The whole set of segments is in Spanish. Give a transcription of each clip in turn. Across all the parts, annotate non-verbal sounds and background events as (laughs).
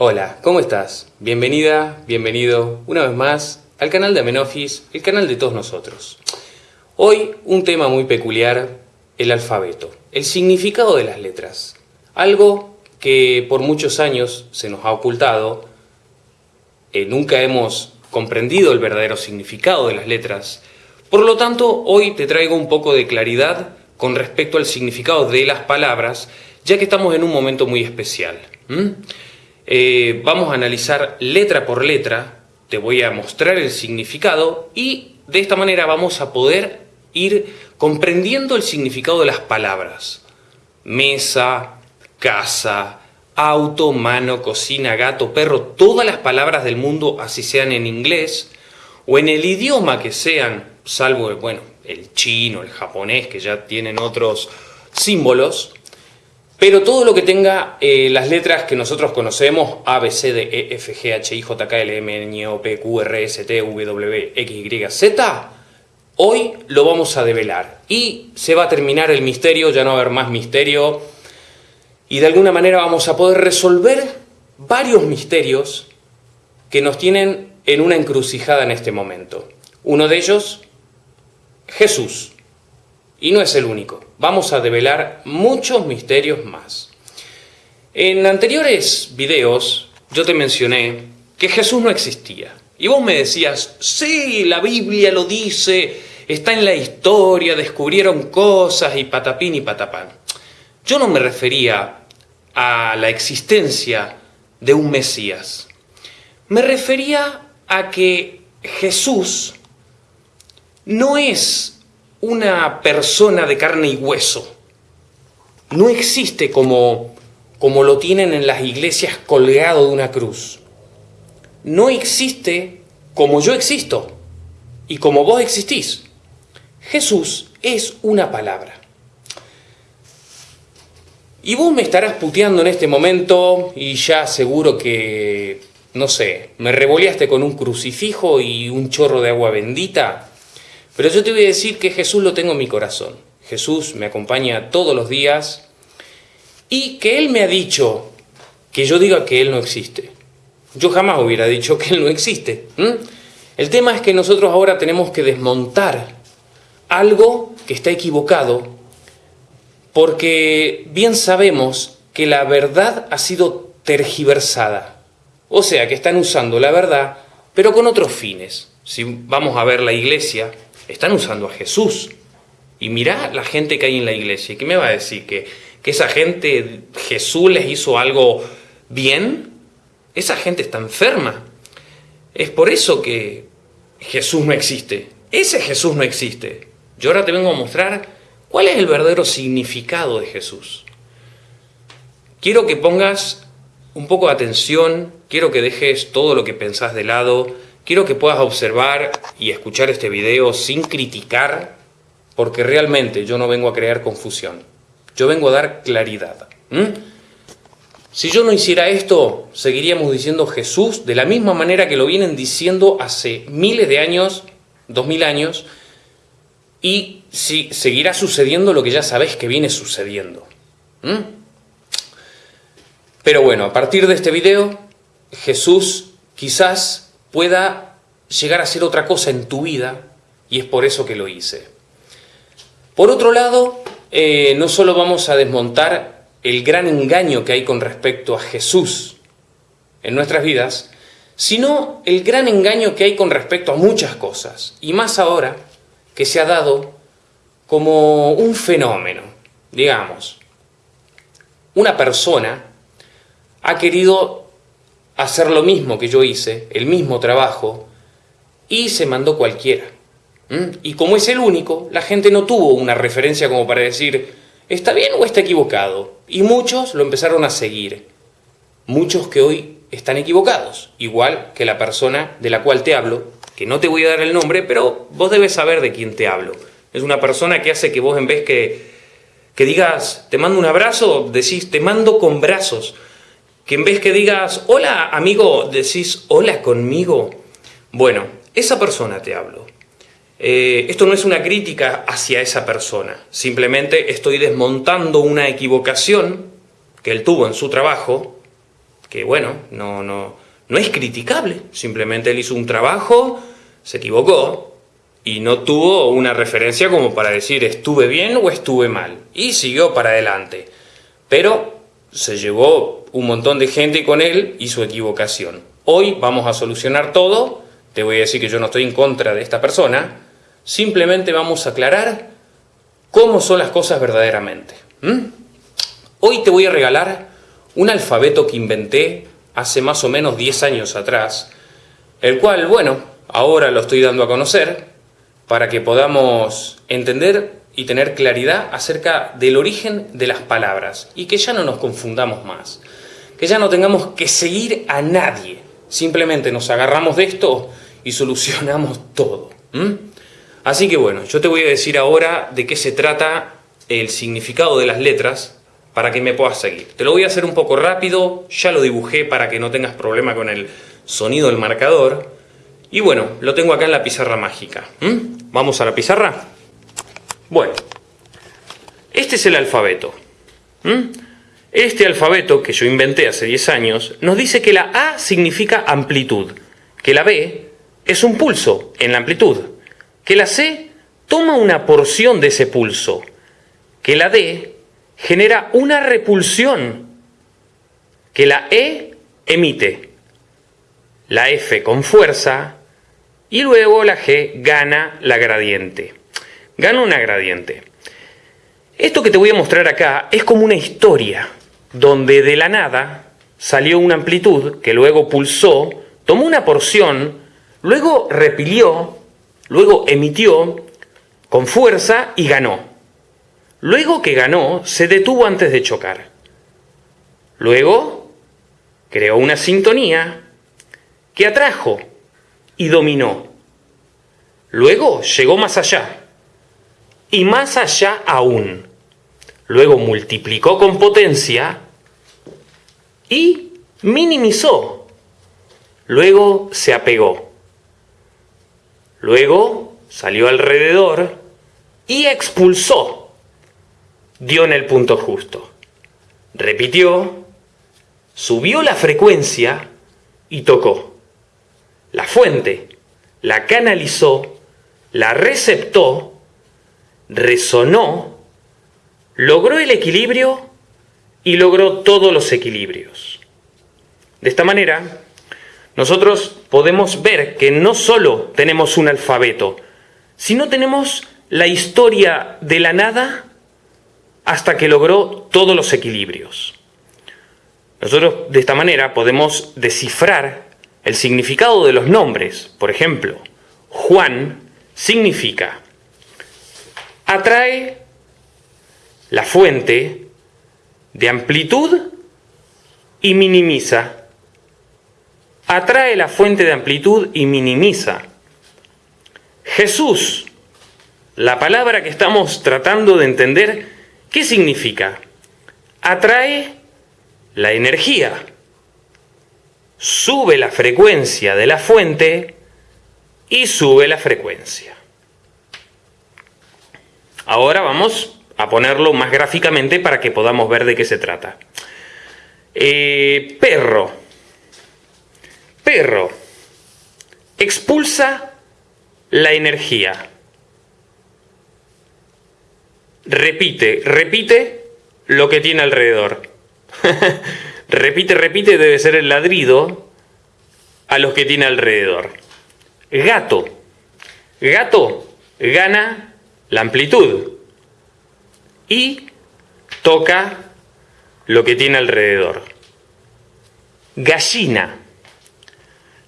Hola, ¿cómo estás? Bienvenida, bienvenido una vez más al canal de Amenofis, el canal de todos nosotros. Hoy un tema muy peculiar, el alfabeto, el significado de las letras. Algo que por muchos años se nos ha ocultado, eh, nunca hemos comprendido el verdadero significado de las letras. Por lo tanto, hoy te traigo un poco de claridad con respecto al significado de las palabras, ya que estamos en un momento muy especial. Eh, vamos a analizar letra por letra, te voy a mostrar el significado y de esta manera vamos a poder ir comprendiendo el significado de las palabras. Mesa, casa, auto, mano, cocina, gato, perro, todas las palabras del mundo, así sean en inglés o en el idioma que sean, salvo, bueno, el chino, el japonés, que ya tienen otros símbolos, pero todo lo que tenga eh, las letras que nosotros conocemos, A, B, C, D, E, F, G, H, I, J, K, L, M, N, O, P, Q, R, S, T, W, X, Y, Z, hoy lo vamos a develar. Y se va a terminar el misterio, ya no va a haber más misterio. Y de alguna manera vamos a poder resolver varios misterios que nos tienen en una encrucijada en este momento. Uno de ellos, Jesús. Y no es el único. Vamos a develar muchos misterios más. En anteriores videos yo te mencioné que Jesús no existía. Y vos me decías, sí, la Biblia lo dice, está en la historia, descubrieron cosas y patapín y patapán. Yo no me refería a la existencia de un Mesías. Me refería a que Jesús no es una persona de carne y hueso. No existe como, como lo tienen en las iglesias colgado de una cruz. No existe como yo existo y como vos existís. Jesús es una palabra. Y vos me estarás puteando en este momento y ya seguro que, no sé, me revoleaste con un crucifijo y un chorro de agua bendita pero yo te voy a decir que Jesús lo tengo en mi corazón. Jesús me acompaña todos los días y que Él me ha dicho que yo diga que Él no existe. Yo jamás hubiera dicho que Él no existe. El tema es que nosotros ahora tenemos que desmontar algo que está equivocado porque bien sabemos que la verdad ha sido tergiversada. O sea, que están usando la verdad, pero con otros fines. Si vamos a ver la iglesia, están usando a Jesús. Y mirá la gente que hay en la iglesia. ¿Qué me va a decir? ¿Que, que esa gente, Jesús les hizo algo bien? Esa gente está enferma. Es por eso que Jesús no existe. Ese Jesús no existe. Yo ahora te vengo a mostrar cuál es el verdadero significado de Jesús. Quiero que pongas un poco de atención, quiero que dejes todo lo que pensás de lado, Quiero que puedas observar y escuchar este video sin criticar, porque realmente yo no vengo a crear confusión. Yo vengo a dar claridad. Si yo no hiciera esto, seguiríamos diciendo Jesús de la misma manera que lo vienen diciendo hace miles de años, dos mil años, y si, seguirá sucediendo lo que ya sabéis que viene sucediendo. Pero bueno, a partir de este video, Jesús quizás pueda llegar a ser otra cosa en tu vida y es por eso que lo hice. Por otro lado, eh, no solo vamos a desmontar el gran engaño que hay con respecto a Jesús en nuestras vidas, sino el gran engaño que hay con respecto a muchas cosas, y más ahora que se ha dado como un fenómeno, digamos. Una persona ha querido hacer lo mismo que yo hice, el mismo trabajo, y se mandó cualquiera. Y como es el único, la gente no tuvo una referencia como para decir, ¿está bien o está equivocado? Y muchos lo empezaron a seguir. Muchos que hoy están equivocados, igual que la persona de la cual te hablo, que no te voy a dar el nombre, pero vos debes saber de quién te hablo. Es una persona que hace que vos en vez que, que digas, te mando un abrazo, decís, te mando con brazos que en vez que digas, hola amigo, decís, hola conmigo. Bueno, esa persona te hablo. Eh, esto no es una crítica hacia esa persona, simplemente estoy desmontando una equivocación que él tuvo en su trabajo, que bueno, no, no, no es criticable, simplemente él hizo un trabajo, se equivocó y no tuvo una referencia como para decir estuve bien o estuve mal y siguió para adelante. Pero se llevó un montón de gente con él y su equivocación. Hoy vamos a solucionar todo, te voy a decir que yo no estoy en contra de esta persona, simplemente vamos a aclarar cómo son las cosas verdaderamente. Hoy te voy a regalar un alfabeto que inventé hace más o menos 10 años atrás, el cual, bueno, ahora lo estoy dando a conocer para que podamos entender y tener claridad acerca del origen de las palabras y que ya no nos confundamos más, que ya no tengamos que seguir a nadie, simplemente nos agarramos de esto y solucionamos todo. Así que bueno, yo te voy a decir ahora de qué se trata el significado de las letras para que me puedas seguir. Te lo voy a hacer un poco rápido, ya lo dibujé para que no tengas problema con el sonido del marcador. Y bueno, lo tengo acá en la pizarra mágica. ¿Vamos a la pizarra? Bueno, este es el alfabeto. Este alfabeto que yo inventé hace 10 años nos dice que la A significa amplitud, que la B es un pulso en la amplitud, que la C toma una porción de ese pulso, que la D genera una repulsión que la E emite, la F con fuerza y luego la G gana la gradiente. Gana una gradiente. Esto que te voy a mostrar acá es como una historia donde de la nada salió una amplitud que luego pulsó, tomó una porción, luego repilió, luego emitió con fuerza y ganó. Luego que ganó, se detuvo antes de chocar. Luego, creó una sintonía que atrajo y dominó. Luego llegó más allá y más allá aún. Luego multiplicó con potencia y minimizó. Luego se apegó. Luego salió alrededor y expulsó dio en el punto justo. Repitió, subió la frecuencia y tocó. La fuente la canalizó, la receptó, resonó, logró el equilibrio y logró todos los equilibrios. De esta manera, nosotros podemos ver que no solo tenemos un alfabeto, sino tenemos la historia de la nada hasta que logró todos los equilibrios. Nosotros de esta manera podemos descifrar el significado de los nombres. Por ejemplo, Juan significa atrae la fuente de amplitud y minimiza. Atrae la fuente de amplitud y minimiza. Jesús, la palabra que estamos tratando de entender, ¿Qué significa? Atrae la energía, sube la frecuencia de la fuente y sube la frecuencia. Ahora vamos a ponerlo más gráficamente para que podamos ver de qué se trata. Eh, perro. Perro. Expulsa la energía repite, repite lo que tiene alrededor. (laughs) repite, repite debe ser el ladrido a los que tiene alrededor. Gato. Gato gana la amplitud y toca lo que tiene alrededor. Gallina.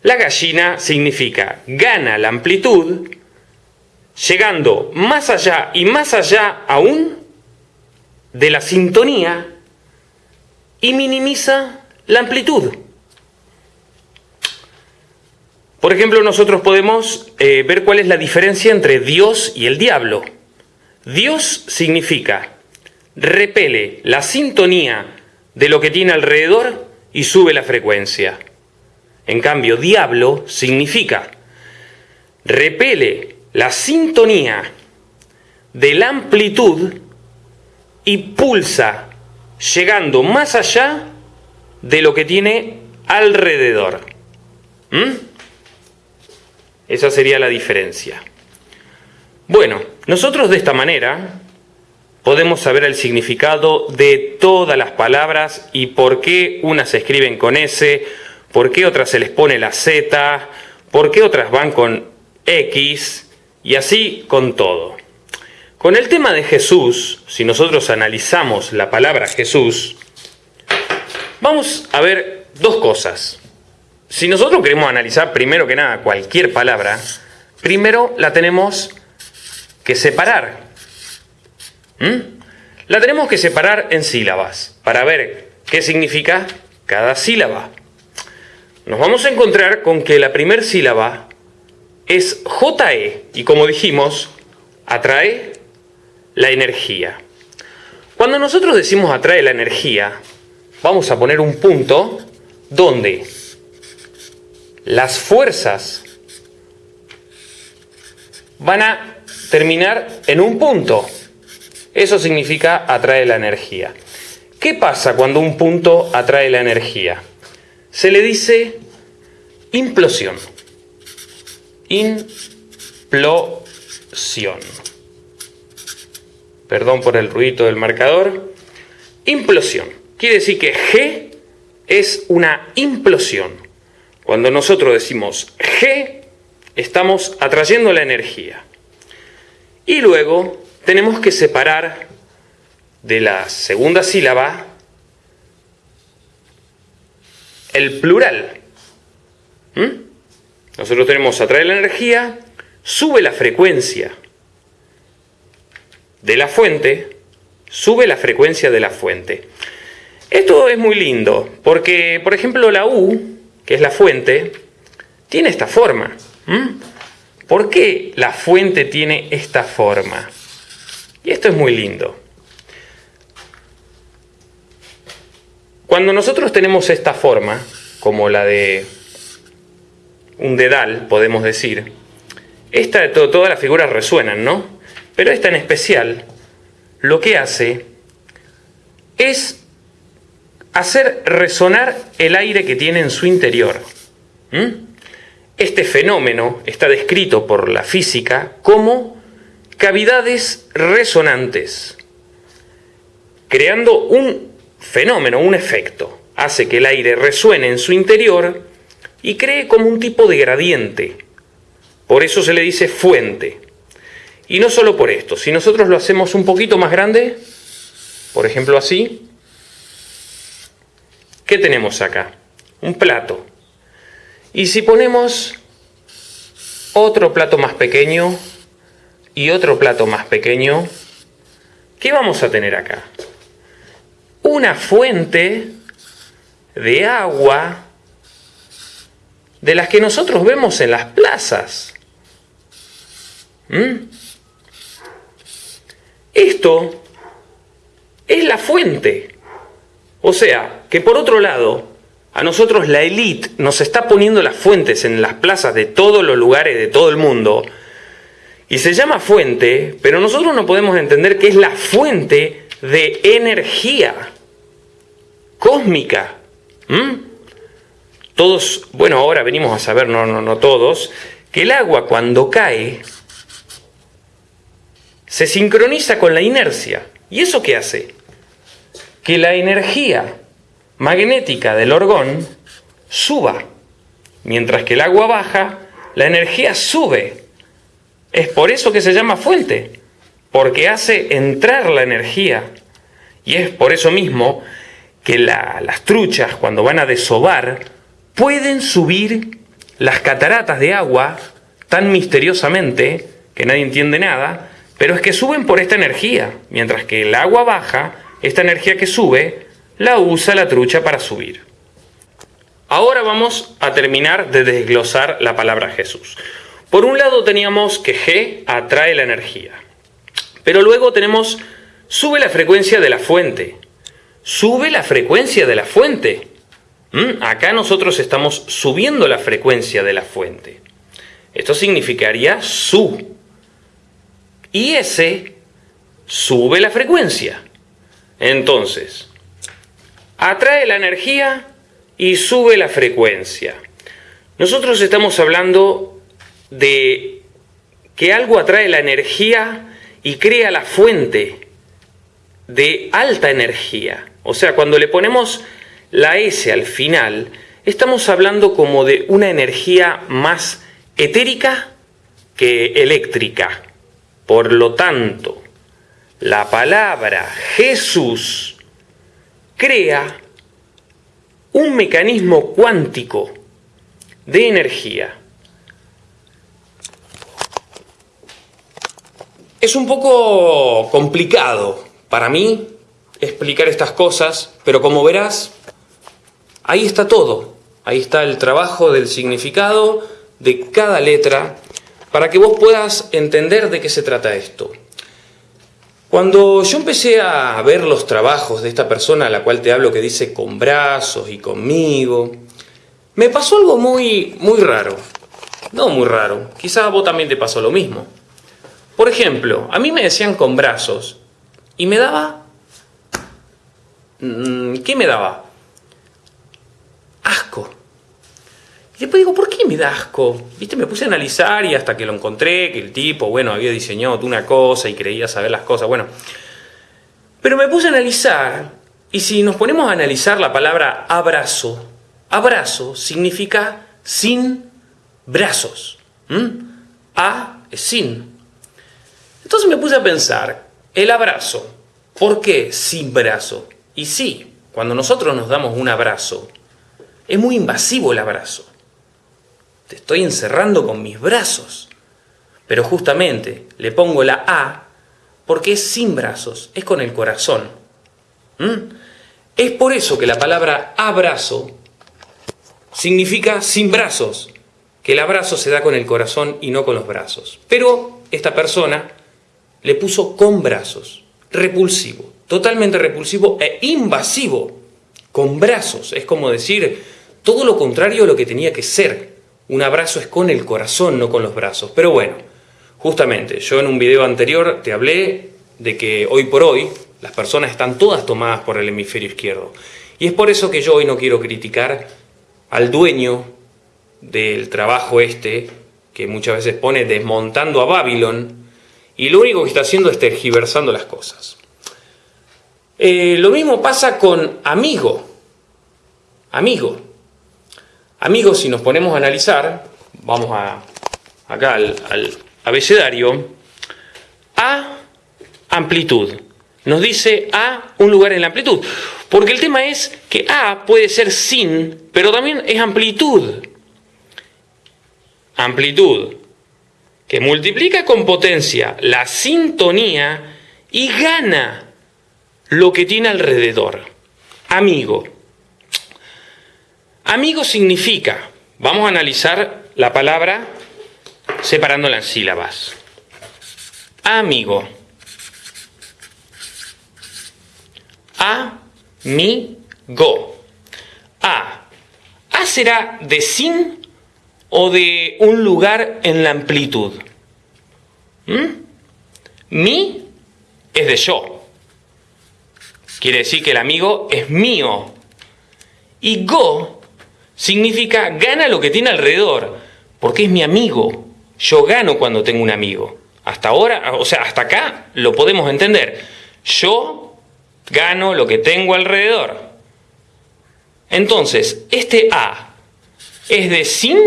La gallina significa gana la amplitud llegando más allá y más allá aún de la sintonía y minimiza la amplitud. Por ejemplo, nosotros podemos eh, ver cuál es la diferencia entre Dios y el diablo. Dios significa repele la sintonía de lo que tiene alrededor y sube la frecuencia. En cambio, diablo significa repele la sintonía de la amplitud y pulsa llegando más allá de lo que tiene alrededor. ¿Mm? Esa sería la diferencia. Bueno, nosotros de esta manera podemos saber el significado de todas las palabras y por qué unas se escriben con S, por qué otras se les pone la Z, por qué otras van con X y así con todo. Con el tema de Jesús, si nosotros analizamos la palabra Jesús, vamos a ver dos cosas. Si nosotros queremos analizar primero que nada cualquier palabra, primero la tenemos que separar. ¿Mm? La tenemos que separar en sílabas para ver qué significa cada sílaba. Nos vamos a encontrar con que la primera sílaba es JE y como dijimos, atrae la energía. Cuando nosotros decimos atrae la energía, vamos a poner un punto donde las fuerzas van a terminar en un punto. Eso significa atrae la energía. ¿Qué pasa cuando un punto atrae la energía? Se le dice implosión. Implosión. Perdón por el ruido del marcador. Implosión. Quiere decir que G es una implosión. Cuando nosotros decimos G, estamos atrayendo la energía. Y luego tenemos que separar de la segunda sílaba el plural. ¿Mm? Nosotros tenemos atraer la energía, sube la frecuencia de la fuente, sube la frecuencia de la fuente. Esto es muy lindo, porque por ejemplo la U, es la fuente, tiene esta forma. ¿Por qué la fuente tiene esta forma? Y esto es muy lindo. Cuando nosotros tenemos esta forma, como la de un dedal, podemos decir, esta de todas las figuras resuenan, ¿no? Pero esta en especial, lo que hace es hacer resonar el aire que tiene en su interior. Este fenómeno está descrito por la física como cavidades resonantes, creando un fenómeno, un efecto. Hace que el aire resuene en su interior y cree como un tipo de gradiente. Por eso se le dice fuente. Y no solo por esto, si nosotros lo hacemos un poquito más grande, por ejemplo así, ¿qué tenemos acá? Un plato. Y si ponemos otro plato más pequeño y otro plato más pequeño, ¿qué vamos a tener acá? Una fuente de agua de las que nosotros vemos en las plazas. ¿Mm? Esto es la fuente. O sea, que por otro lado, a nosotros la élite nos está poniendo las fuentes en las plazas de todos los lugares de todo el mundo. Y se llama fuente, pero nosotros no podemos entender que es la fuente de energía cósmica. Todos, bueno, ahora venimos a saber, no, no, no todos, que el agua cuando cae se sincroniza con la inercia. ¿Y eso qué hace? Que la energía magnética del orgón suba. Mientras que el agua baja, la energía sube. Es por eso que se llama fuente, porque hace entrar la energía. Y es por eso mismo que las truchas, cuando van a desovar, pueden subir las cataratas de agua tan misteriosamente que nadie entiende nada, pero es que suben por esta energía, mientras que el agua baja, esta energía que sube la usa la trucha para subir. Ahora vamos a terminar de desglosar la palabra Jesús. Por un lado teníamos que G atrae la energía, pero luego tenemos sube la frecuencia de la fuente. Sube la frecuencia de la fuente. ¿Mm? Acá nosotros estamos subiendo la frecuencia de la fuente. Esto significaría su. Y ese sube la frecuencia. Entonces, atrae la energía y sube la frecuencia. Nosotros estamos hablando de que algo atrae la energía y crea la fuente de alta energía. O sea, cuando le ponemos la S al final, estamos hablando como de una energía más etérica que eléctrica. Por lo tanto, la palabra Jesús crea un mecanismo cuántico de energía. Es un poco complicado para mí explicar estas cosas, pero como verás, ahí está todo. Ahí está el trabajo del significado de cada letra para que vos puedas entender de qué se trata esto. Cuando yo empecé a ver los trabajos de esta persona a la cual te hablo que dice con brazos y conmigo, me pasó algo muy, muy raro. No muy raro, quizás a vos también te pasó lo mismo. Por ejemplo, a mí me decían con brazos y me daba... Mm, ¿Qué me daba? Asco. Y después digo, ¿por qué me da asco? ¿Viste? Me puse a analizar y hasta que lo encontré, que el tipo, bueno, había diseñado una cosa y creía saber las cosas, bueno. Pero me puse a analizar, y si nos ponemos a analizar la palabra abrazo, abrazo significa sin brazos. A es sin. Entonces me puse a pensar, el abrazo, ¿por qué sin brazo? Y sí, cuando nosotros nos damos un abrazo, es muy invasivo el abrazo. Te estoy encerrando con mis brazos. Pero justamente le pongo la A porque es sin brazos, es con el corazón. Es por eso que la palabra abrazo significa sin brazos, que el abrazo se da con el corazón y no con los brazos. Pero esta persona le puso con brazos, repulsivo, totalmente repulsivo e invasivo, con brazos. Es como decir todo lo contrario a lo que tenía que ser. Un abrazo es con el corazón, no con los brazos. Pero bueno, justamente, yo en un video anterior te hablé de que hoy por hoy las personas están todas tomadas por el hemisferio izquierdo. Y es por eso que yo hoy no quiero criticar al dueño del trabajo este, que muchas veces pone desmontando a Babylon, y lo único que está haciendo es tergiversando las cosas. Eh, lo mismo pasa con amigo. Amigo. Amigo, si nos ponemos a analizar, vamos a, acá al, al abecedario, a amplitud. Nos dice a un lugar en la amplitud. Porque el tema es que a puede ser sin, pero también es amplitud. Amplitud que multiplica con potencia la sintonía y gana lo que tiene alrededor. Amigo. Amigo significa, vamos a analizar la palabra separándola en sílabas. Amigo. A, mi, go. A. A será de sin o de un lugar en la amplitud. ¿Mm? Mi es de yo. Quiere decir que el amigo es mío. Y go significa gana lo que tiene alrededor, porque es mi amigo. Yo gano cuando tengo un amigo. Hasta ahora, o sea, hasta acá lo podemos entender. Yo gano lo que tengo alrededor. Entonces, este A es de sin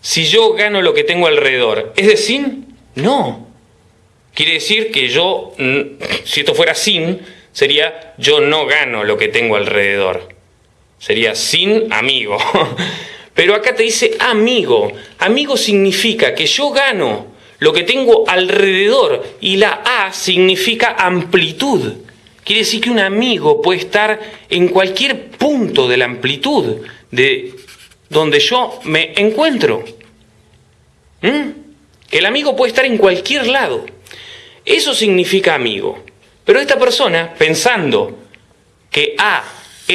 si yo gano lo que tengo alrededor. ¿Es decir, no. Quiere decir que yo, si esto fuera sin, sería yo no gano lo que tengo alrededor. Sería sin amigo. (laughs) Pero acá te dice amigo. Amigo significa que yo gano lo que tengo alrededor y la A significa amplitud. Quiere decir que un amigo puede estar en cualquier punto de la amplitud de donde yo me encuentro. ¿Mm? El amigo puede estar en cualquier lado. Eso significa amigo. Pero esta persona, pensando que A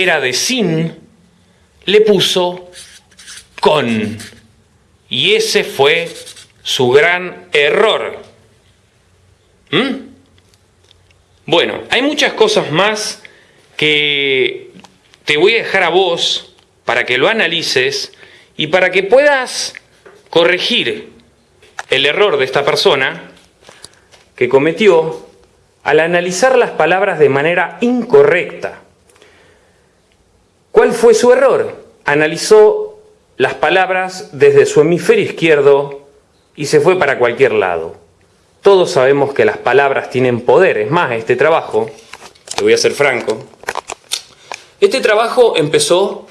era de sin, le puso con. Y ese fue su gran error. ¿Mm? Bueno, hay muchas cosas más que te voy a dejar a vos para que lo analices y para que puedas corregir el error de esta persona que cometió al analizar las palabras de manera incorrecta. ¿Cuál fue su error? Analizó las palabras desde su hemisferio izquierdo y se fue para cualquier lado. Todos sabemos que las palabras tienen poder. Es más, este trabajo, te voy a ser franco, este trabajo empezó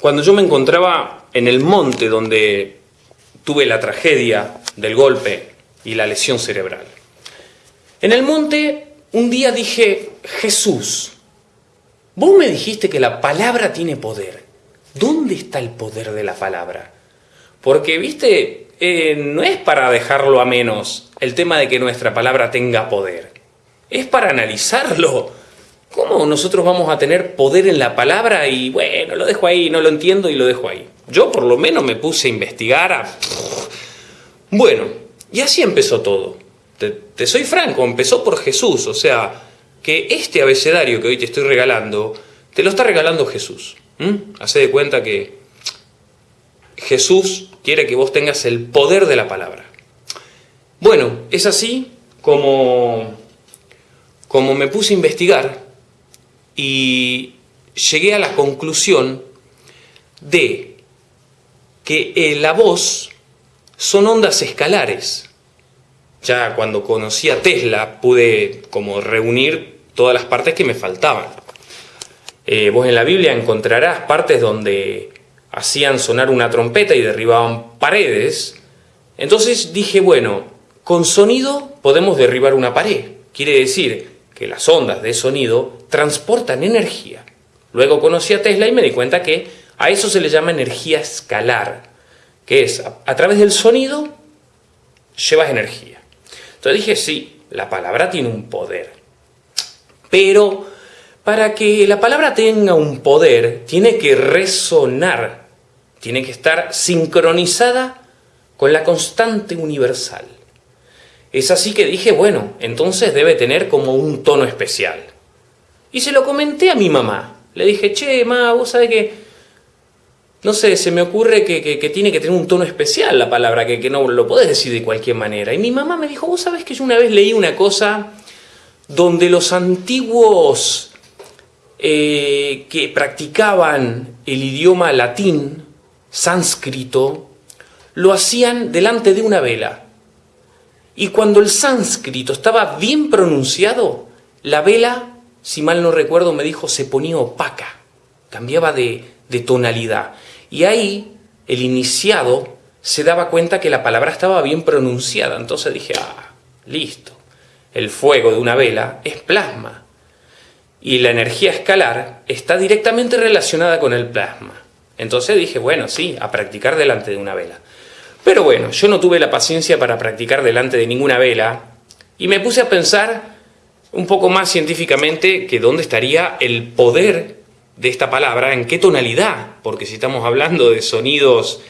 cuando yo me encontraba en el monte donde tuve la tragedia del golpe y la lesión cerebral. En el monte un día dije, Jesús, vos me dijiste que la palabra tiene poder. ¿Dónde está el poder de la palabra? Porque, viste, eh, no es para dejarlo a menos el tema de que nuestra palabra tenga poder. Es para analizarlo. ¿Cómo nosotros vamos a tener poder en la palabra? Y bueno, lo dejo ahí, no lo entiendo y lo dejo ahí. Yo por lo menos me puse a investigar. A... Bueno, y así empezó todo. Te, soy franco, empezó por Jesús. O sea, que este abecedario que hoy te estoy regalando, te lo está regalando Jesús. Hace de cuenta que Jesús quiere que vos tengas el poder de la palabra. Bueno, es así como, como me puse a investigar y llegué a la conclusión de que eh, la voz son ondas escalares. Ya cuando conocí a Tesla pude como reunir todas las partes que me faltaban. Eh, vos en la Biblia encontrarás partes donde hacían sonar una trompeta y derribaban paredes. Entonces dije, bueno, con sonido podemos derribar una pared. Quiere decir que las ondas de sonido transportan energía. Luego conocí a Tesla y me di cuenta que a eso se le llama energía escalar, que es a, través del sonido llevas energía. Entonces dije, sí, la palabra tiene un poder. Pero para que la palabra tenga un poder, tiene que resonar tiene que estar sincronizada con la constante universal. Es así que dije, bueno, entonces debe tener como un tono especial. Y se lo comenté a mi mamá. Le dije, che, ma, vos sabés que, no sé, se me ocurre que, tiene que tener un tono especial la palabra, que, no lo podés decir de cualquier manera. Y mi mamá me dijo, vos sabés que yo una vez leí una cosa donde los antiguos eh, que practicaban el idioma latín, sánscrito, lo hacían delante de una vela. Y cuando el sánscrito estaba bien pronunciado, la vela, si mal no recuerdo, me dijo, se ponía opaca, cambiaba de tonalidad. Y ahí el iniciado se daba cuenta que la palabra estaba bien pronunciada. Entonces dije, ah, listo. El fuego de una vela es plasma. Y la energía escalar está directamente relacionada con el plasma. Entonces dije, bueno, sí, a practicar delante de una vela. Pero bueno, yo no tuve la paciencia para practicar delante de ninguna vela y me puse a pensar un poco más científicamente que dónde estaría el poder de esta palabra, en qué tonalidad, porque si estamos hablando de sonidos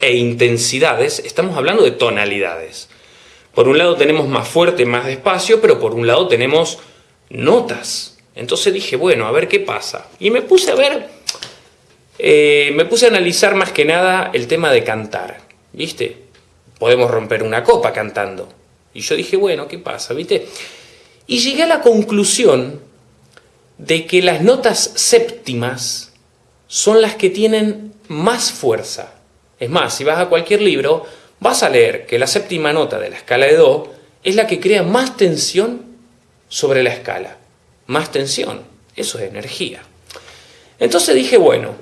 e intensidades, estamos hablando de tonalidades. Por un lado tenemos más fuerte, más despacio, pero por un lado tenemos notas. Entonces dije, bueno, a ver qué pasa. Y me puse a ver eh, me puse a analizar más que nada el tema de cantar, ¿viste? Podemos romper una copa cantando. Y yo dije, bueno, ¿qué pasa, viste? Y llegué a la conclusión de que las notas séptimas son las que tienen más fuerza. Es más, si vas a cualquier libro, vas a leer que la séptima nota de la escala de Do es la que crea más tensión sobre la escala. Más tensión, eso es energía. Entonces dije, bueno,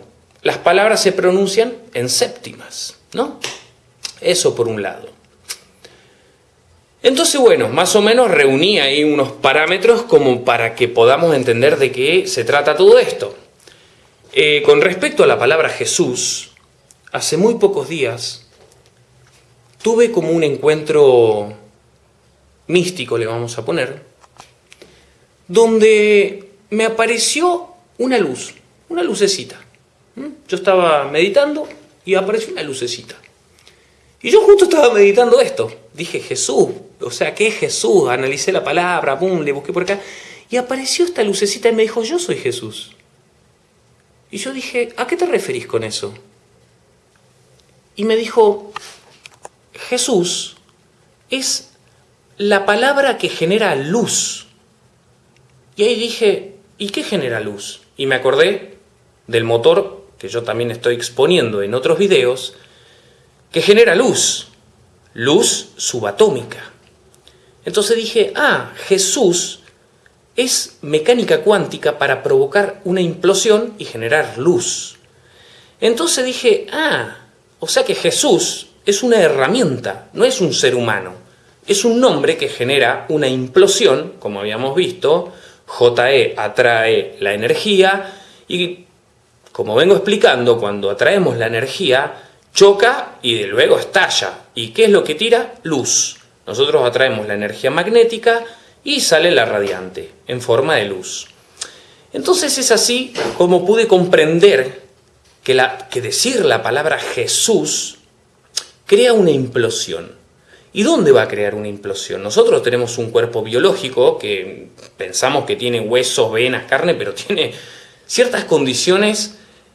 las palabras se pronuncian en séptimas, ¿no? Eso por un lado. Entonces, bueno, más o menos reuní ahí unos parámetros como para que podamos entender de qué se trata todo esto. Eh, con respecto a la palabra Jesús, hace muy pocos días tuve como un encuentro místico, le vamos a poner, donde me apareció una luz, una lucecita. Yo estaba meditando y apareció una lucecita. Y yo justo estaba meditando esto. Dije, Jesús, o sea, ¿qué es Jesús? Analicé la palabra, pum, le busqué por acá. Y apareció esta lucecita y me dijo, yo soy Jesús. Y yo dije, ¿a qué te referís con eso? Y me dijo, Jesús es la palabra que genera luz. Y ahí dije, ¿y qué genera luz? Y me acordé del motor que yo también estoy exponiendo en otros videos, que genera luz, luz subatómica. Entonces dije, ah, Jesús es mecánica cuántica para provocar una implosión y generar luz. Entonces dije, ah, o sea que Jesús es una herramienta, no es un ser humano. Es un nombre que genera una implosión, como habíamos visto, JE atrae la energía y como vengo explicando, cuando atraemos la energía, choca y luego estalla. ¿Y qué es lo que tira? Luz. Nosotros atraemos la energía magnética y sale la radiante en forma de luz. Entonces es así como pude comprender que, decir la palabra Jesús crea una implosión. ¿Y dónde va a crear una implosión? Nosotros tenemos un cuerpo biológico que pensamos que tiene huesos, venas, carne, pero tiene ciertas condiciones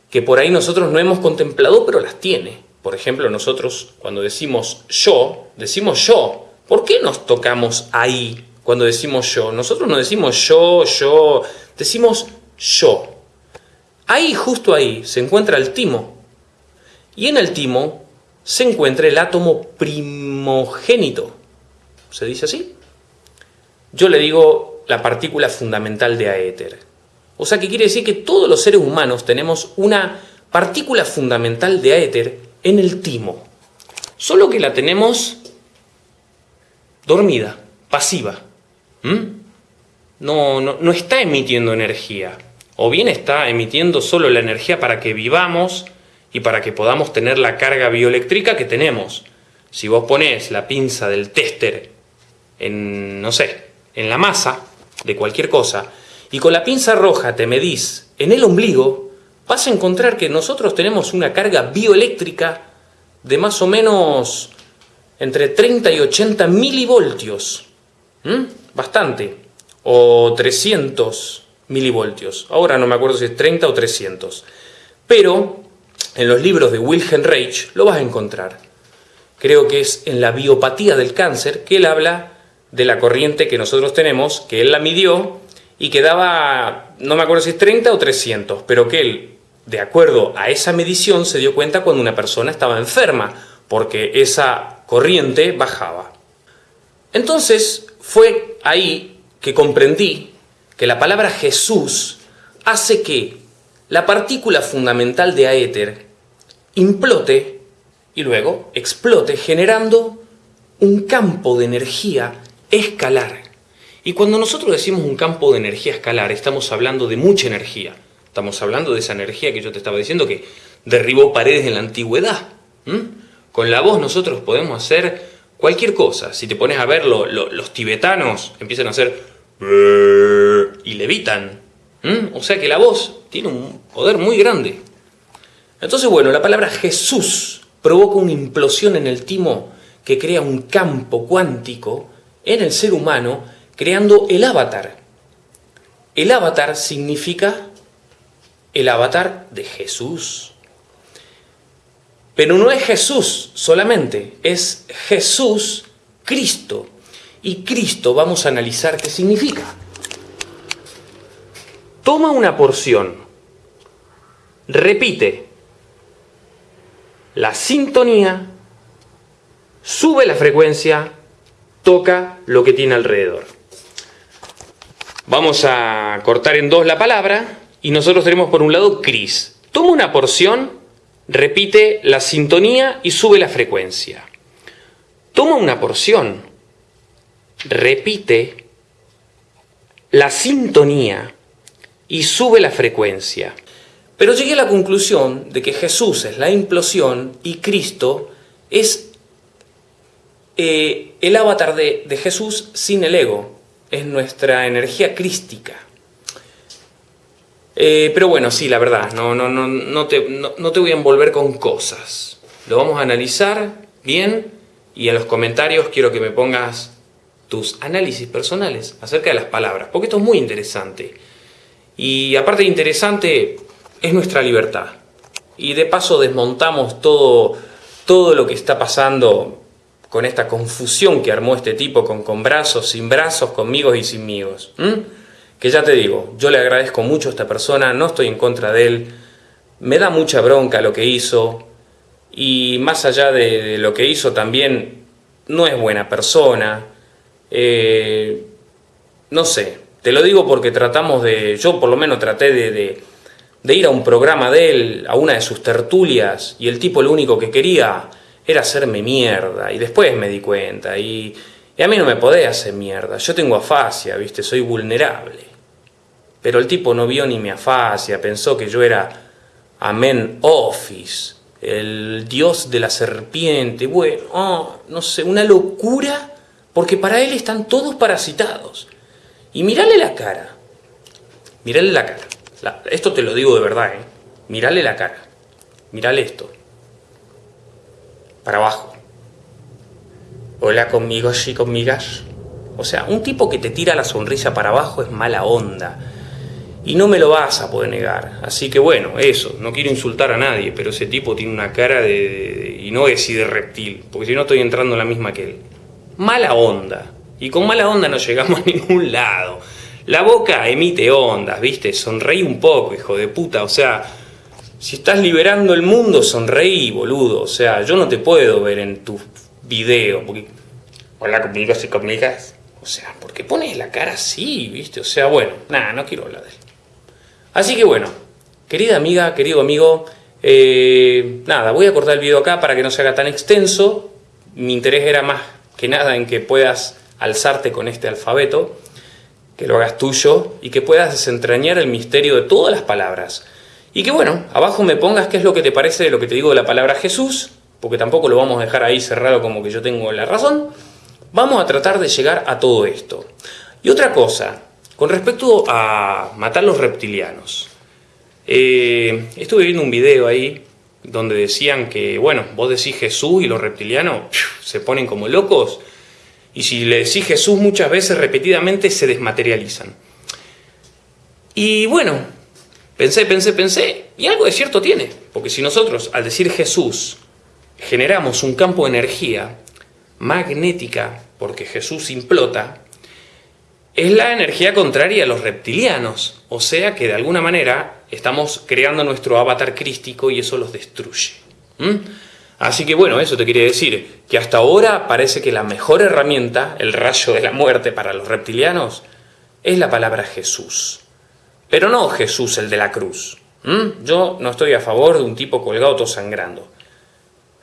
que por ahí nosotros no hemos contemplado, pero las tiene. Por ejemplo, nosotros cuando decimos yo, decimos yo. ¿Por qué nos tocamos ahí cuando decimos yo? Nosotros no decimos yo, yo, decimos yo. Ahí, justo ahí, se encuentra el timo. Y en el timo se encuentra el átomo primogénito. ¿Se dice así? Yo le digo la partícula fundamental de aéter. O sea que quiere decir que todos los seres humanos tenemos una partícula fundamental de éter en el timo. Solo que la tenemos dormida, pasiva. No, no, no está emitiendo energía. O bien está emitiendo solo la energía para que vivamos y para que podamos tener la carga bioeléctrica que tenemos. Si vos ponés la pinza del tester en, no sé, en la masa de cualquier cosa, y con la pinza roja te medís en el ombligo, vas a encontrar que nosotros tenemos una carga bioeléctrica de más o menos entre 30 y 80 milivoltios. Bastante. O 300 milivoltios. Ahora no me acuerdo si es 30 o 300. Pero en los libros de Wilhelm Reich lo vas a encontrar. Creo que es en la biopatía del cáncer que él habla de la corriente que nosotros tenemos, que él la midió y quedaba, no me acuerdo si es 30 o 300, pero que él, de acuerdo a esa medición, se dio cuenta cuando una persona estaba enferma, porque esa corriente bajaba. Entonces fue ahí que comprendí que la palabra Jesús hace que la partícula fundamental de aéter implote y luego explote generando un campo de energía escalar y cuando nosotros decimos un campo de energía escalar, estamos hablando de mucha energía. Estamos hablando de esa energía que yo te estaba diciendo que derribó paredes en la antigüedad. Con la voz nosotros podemos hacer cualquier cosa. Si te pones a ver, los tibetanos empiezan a hacer y levitan. O sea que la voz tiene un poder muy grande. Entonces, bueno, la palabra Jesús provoca una implosión en el timo que crea un campo cuántico en el ser humano creando el avatar. El avatar significa el avatar de Jesús. Pero no es Jesús solamente, es Jesús Cristo. Y Cristo vamos a analizar qué significa. Toma una porción, repite la sintonía, sube la frecuencia, toca lo que tiene alrededor. Vamos a cortar en dos la palabra y nosotros tenemos por un lado Cris. Toma una porción, repite la sintonía y sube la frecuencia. Toma una porción, repite la sintonía y sube la frecuencia. Pero llegué a la conclusión de que Jesús es la implosión y Cristo es eh, el avatar de, de Jesús sin el ego es nuestra energía crística. Eh, pero bueno, sí, la verdad, no, no, no, no, te, no, te voy a envolver con cosas. Lo vamos a analizar bien y en los comentarios quiero que me pongas tus análisis personales acerca de las palabras, porque esto es muy interesante. Y aparte de interesante, es nuestra libertad. Y de paso desmontamos todo, todo lo que está pasando con esta confusión que armó este tipo con, con brazos, sin brazos, conmigo y sin migos. Que ya te digo, yo le agradezco mucho a esta persona, no estoy en contra de él, me da mucha bronca lo que hizo, y más allá de, lo que hizo también, no es buena persona, eh, no sé, te lo digo porque tratamos de, yo por lo menos traté de, de ir a un programa de él, a una de sus tertulias, y el tipo lo único que quería era hacerme mierda, y después me di cuenta, y, a mí no me podés hacer mierda, yo tengo afasia, viste, soy vulnerable. Pero el tipo no vio ni mi afasia, pensó que yo era Amen Office, el dios de la serpiente, bueno, oh, no sé, una locura, porque para él están todos parasitados. Y mirale la cara, mirale la cara, esto te lo digo de verdad, ¿eh? mirale la cara, mirale esto para abajo. Hola conmigo, sí, conmigas. O sea, un tipo que te tira la sonrisa para abajo es mala onda. Y no me lo vas a poder negar. Así que bueno, eso, no quiero insultar a nadie, pero ese tipo tiene una cara de... y no es de reptil, porque si no estoy entrando en la misma que él. Mala onda. Y con mala onda no llegamos (laughs) a ningún lado. La boca emite ondas, ¿viste? Sonreí un poco, hijo de puta. O sea, si estás liberando el mundo, sonreí, boludo. O sea, yo no te puedo ver en tu video. Porque... Hola conmigo, si conmigas. O sea, ¿por qué pones la cara así, viste? O sea, bueno, nada, no quiero hablar de él. Así que bueno, querida amiga, querido amigo, eh, nada, voy a cortar el video acá para que no se haga tan extenso. Mi interés era más que nada en que puedas alzarte con este alfabeto, que lo hagas tuyo y que puedas desentrañar el misterio de todas las palabras. Y que bueno, abajo me pongas qué es lo que te parece de lo que te digo de la palabra Jesús, porque tampoco lo vamos a dejar ahí cerrado como que yo tengo la razón. Vamos a tratar de llegar a todo esto. Y otra cosa, con respecto a matar los reptilianos. Eh, estuve viendo un video ahí donde decían que, bueno, vos decís Jesús y los reptilianos se ponen como locos. Y si le decís Jesús muchas veces repetidamente se desmaterializan. Y bueno, Pensé, pensé, pensé, y algo de cierto tiene, porque si nosotros al decir Jesús generamos un campo de energía magnética, porque Jesús implota, es la energía contraria a los reptilianos, o sea que de alguna manera estamos creando nuestro avatar crístico y eso los destruye. Así que bueno, eso te quería decir, que hasta ahora parece que la mejor herramienta, el rayo de la muerte para los reptilianos, es la palabra Jesús. Pero no Jesús el de la cruz. Yo no estoy a favor de un tipo colgado todo sangrando.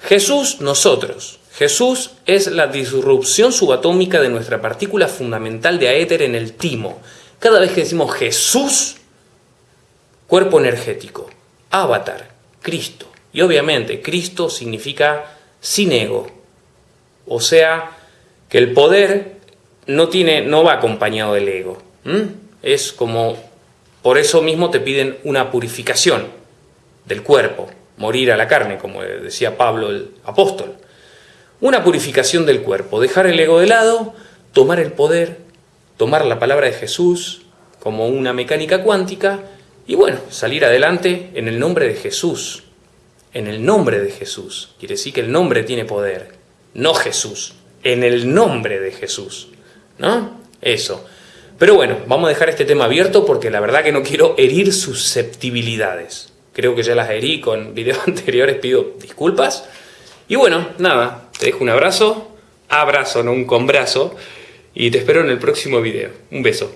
Jesús, nosotros. Jesús es la disrupción subatómica de nuestra partícula fundamental de aéter en el timo. Cada vez que decimos Jesús, cuerpo energético, avatar, Cristo. Y obviamente Cristo significa sin ego. O sea, que el poder no, tiene, no va acompañado del ego. Es como por eso mismo te piden una purificación del cuerpo, morir a la carne, como decía Pablo el apóstol. Una purificación del cuerpo, dejar el ego de lado, tomar el poder, tomar la palabra de Jesús como una mecánica cuántica y bueno, salir adelante en el nombre de Jesús. En el nombre de Jesús. Quiere decir que el nombre tiene poder, no Jesús. En el nombre de Jesús. ¿No? Eso. Pero bueno, vamos a dejar este tema abierto porque la verdad que no quiero herir susceptibilidades. Creo que ya las herí con (laughs) videos anteriores, pido disculpas. Y bueno, nada, te dejo un abrazo, abrazo, no un combrazo, y te espero en el próximo video. Un beso.